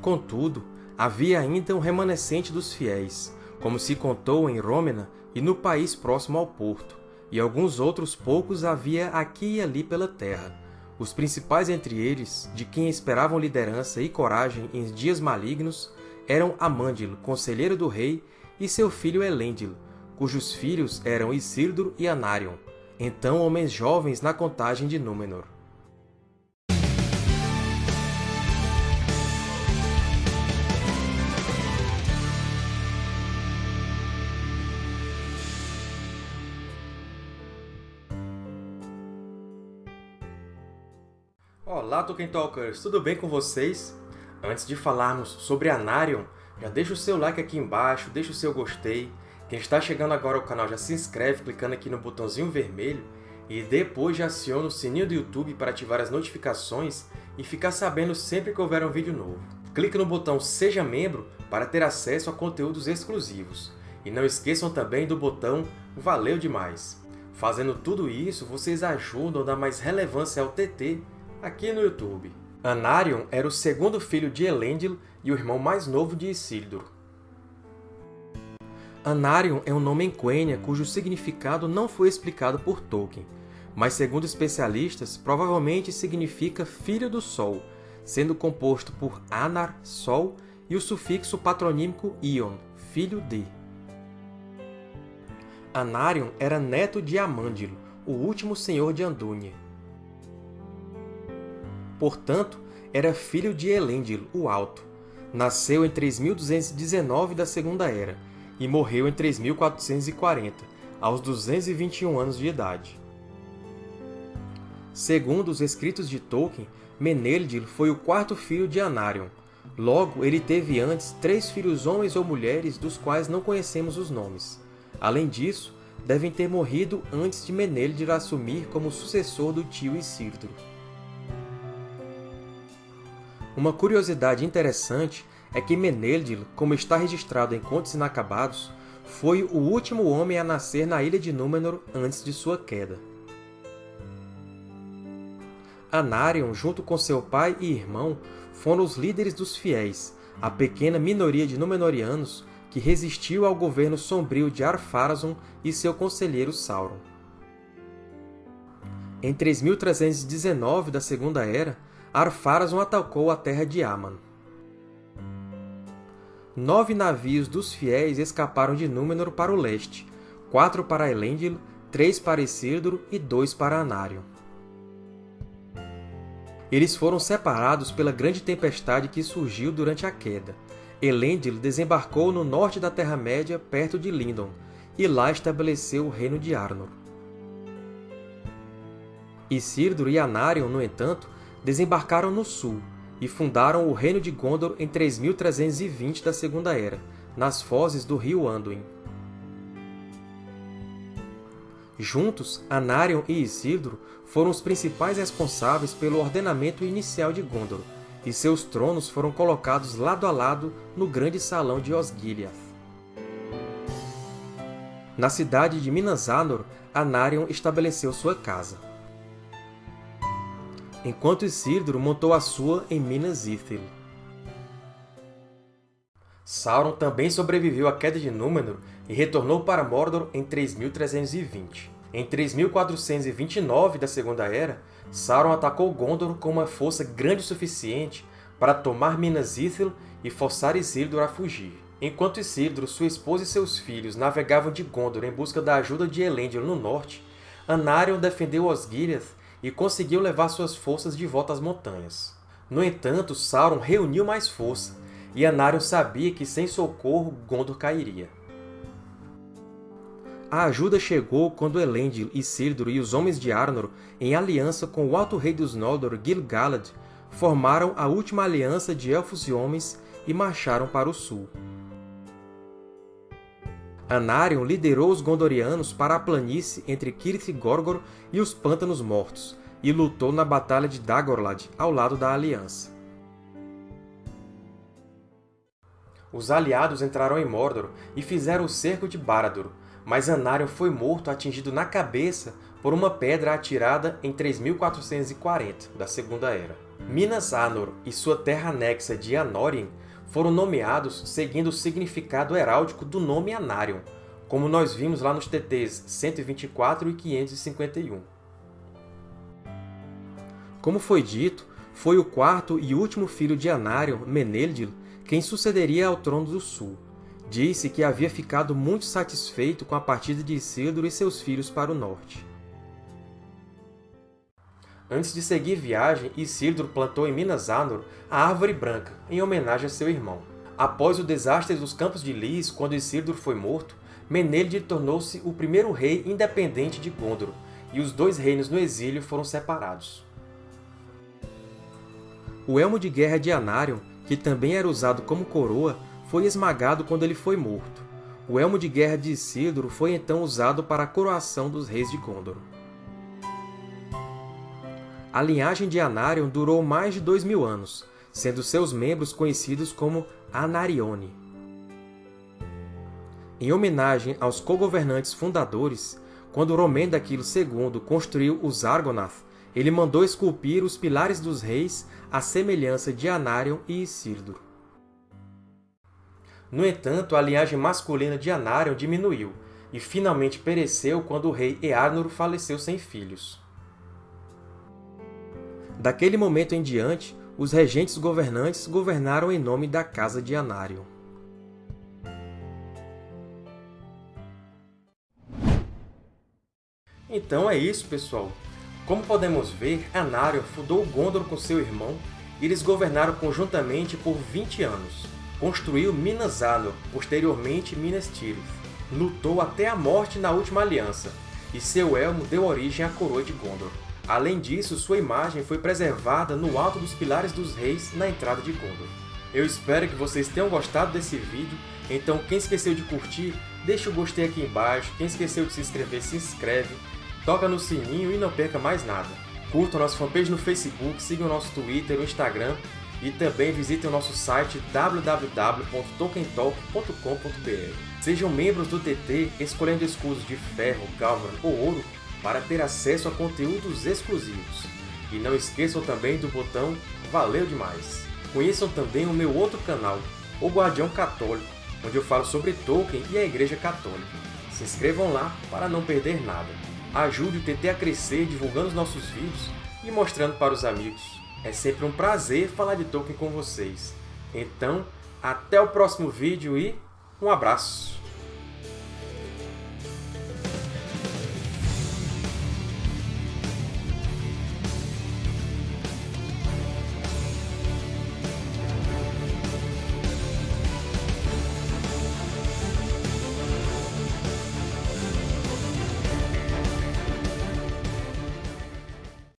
Contudo, havia ainda um remanescente dos fiéis, como se contou em Rômena e no país próximo ao porto, e alguns outros poucos havia aqui e ali pela terra. Os principais entre eles, de quem esperavam liderança e coragem em dias malignos, eram Amândilo, conselheiro do rei, e seu filho Elêndilo, cujos filhos eram Isilduro e Anarion, então homens jovens na contagem de Númenor. Olá, Tolkien Talkers! Tudo bem com vocês? Antes de falarmos sobre Anarion, já deixa o seu like aqui embaixo, deixa o seu gostei. Quem está chegando agora ao canal já se inscreve clicando aqui no botãozinho vermelho e depois já aciona o sininho do YouTube para ativar as notificações e ficar sabendo sempre que houver um vídeo novo. Clique no botão Seja Membro para ter acesso a conteúdos exclusivos. E não esqueçam também do botão Valeu Demais! Fazendo tudo isso, vocês ajudam a dar mais relevância ao TT aqui no YouTube. Anarion era o segundo filho de Elendil e o irmão mais novo de Isildur. Anarion é um nome em Quenya cujo significado não foi explicado por Tolkien, mas, segundo especialistas, provavelmente significa Filho do Sol, sendo composto por Anar, Sol, e o sufixo patronímico Ion, filho de. Anarion era neto de Amândilo, o último senhor de Andúnie. Portanto, era filho de Elendil, o Alto. Nasceu em 3219 da Segunda Era e morreu em 3440, aos 221 anos de idade. Segundo os escritos de Tolkien, Meneldir foi o quarto filho de Anarion. Logo, ele teve antes três filhos homens ou mulheres dos quais não conhecemos os nomes. Além disso, devem ter morrido antes de Meneldir assumir como sucessor do tio Isildur. Uma curiosidade interessante é que Meneldir, como está registrado em Contos Inacabados, foi o último homem a nascer na Ilha de Númenor antes de sua queda. Anarion, junto com seu pai e irmão, foram os líderes dos Fiéis, a pequena minoria de Númenóreanos que resistiu ao governo sombrio de Ar-Pharazôn e seu conselheiro Sauron. Em 3319 da Segunda Era, Ar-Pharazôn atacou a terra de Aman. Nove navios dos fiéis escaparam de Númenor para o leste, quatro para Elendil, três para Isildur e dois para Anarion. Eles foram separados pela grande tempestade que surgiu durante a queda. Elendil desembarcou no norte da Terra-média, perto de Lindon, e lá estabeleceu o reino de Arnor. Isildur e Anarion, no entanto, desembarcaram no sul e fundaram o Reino de Gondor em 3320 da Segunda Era, nas fozes do rio Anduin. Juntos, Anarion e Isildur foram os principais responsáveis pelo ordenamento inicial de Gondor, e seus tronos foram colocados lado a lado no Grande Salão de Osgiliath. Na cidade de Minas Anor, Anarion estabeleceu sua casa enquanto Isildur montou a sua em Minas Ithil. Sauron também sobreviveu à queda de Númenor e retornou para Mordor em 3320. Em 3429 da Segunda Era, Sauron atacou Gondor com uma força grande o suficiente para tomar Minas Ithil e forçar Isildur a fugir. Enquanto Isildur, sua esposa e seus filhos navegavam de Gondor em busca da ajuda de Elendil no norte, Anarion defendeu Osgiliath e conseguiu levar suas forças de volta às montanhas. No entanto, Sauron reuniu mais força, e Anarion sabia que sem socorro Gondor cairia. A ajuda chegou quando Elendil, Isildur e os Homens de Arnor, em aliança com o Alto Rei dos Noldor, Gil-galad, formaram a última aliança de Elfos e Homens e marcharam para o sul. Anarion liderou os Gondorianos para a planície entre Cirith Gorgor e os Pântanos Mortos, e lutou na Batalha de Dagorlad, ao lado da Aliança. Os aliados entraram em Mordor e fizeram o cerco de Barad-dûr, mas Anarion foi morto atingido na cabeça por uma pedra atirada em 3440 da Segunda Era. Minas Anor e sua terra anexa de Anórien foram nomeados seguindo o significado heráldico do nome Anarion, como nós vimos lá nos TTs 124 e 551. Como foi dito, foi o quarto e último filho de Anarion, Meneldil, quem sucederia ao Trono do Sul. Disse que havia ficado muito satisfeito com a partida de Isildur e seus filhos para o norte. Antes de seguir viagem, Isildur plantou em Minas Anor a Árvore Branca, em homenagem a seu irmão. Após o desastre dos Campos de Lys, quando Isildur foi morto, Menelid tornou-se o primeiro rei independente de Gondor, e os dois reinos no exílio foram separados. O elmo de guerra de Anarion, que também era usado como coroa, foi esmagado quando ele foi morto. O elmo de guerra de Isildur foi então usado para a coroação dos reis de Gondor. A linhagem de Anarion durou mais de dois mil anos, sendo seus membros conhecidos como Anarione. Em homenagem aos co-governantes fundadores, quando Romendaquilo II construiu os Argonath, ele mandou esculpir os pilares dos reis à semelhança de Anarion e Isildur. No entanto, a linhagem masculina de Anarion diminuiu, e finalmente pereceu quando o rei Earnur faleceu sem filhos. Daquele momento em diante, os regentes governantes governaram em nome da Casa de Anarion. Então é isso, pessoal! Como podemos ver, Anarion fundou Gondor com seu irmão e eles governaram conjuntamente por 20 anos. Construiu Minas Anor, posteriormente Minas Tirith. Lutou até a morte na Última Aliança, e seu elmo deu origem à Coroa de Gondor. Além disso, sua imagem foi preservada no alto dos Pilares dos Reis na entrada de Gondor. Eu espero que vocês tenham gostado desse vídeo, então quem esqueceu de curtir, deixa o gostei aqui embaixo, quem esqueceu de se inscrever, se inscreve, toca no sininho e não perca mais nada. Curtam nossa fanpage no Facebook, sigam nosso Twitter, o Instagram e também visitem o nosso site www.tokentalk.com.br. Sejam membros do TT escolhendo escudos de ferro, galvan ou ouro para ter acesso a conteúdos exclusivos. E não esqueçam também do botão Valeu Demais! Conheçam também o meu outro canal, O Guardião Católico, onde eu falo sobre Tolkien e a Igreja Católica. Se inscrevam lá para não perder nada. Ajude o TT a crescer divulgando os nossos vídeos e mostrando para os amigos. É sempre um prazer falar de Tolkien com vocês. Então, até o próximo vídeo e um abraço!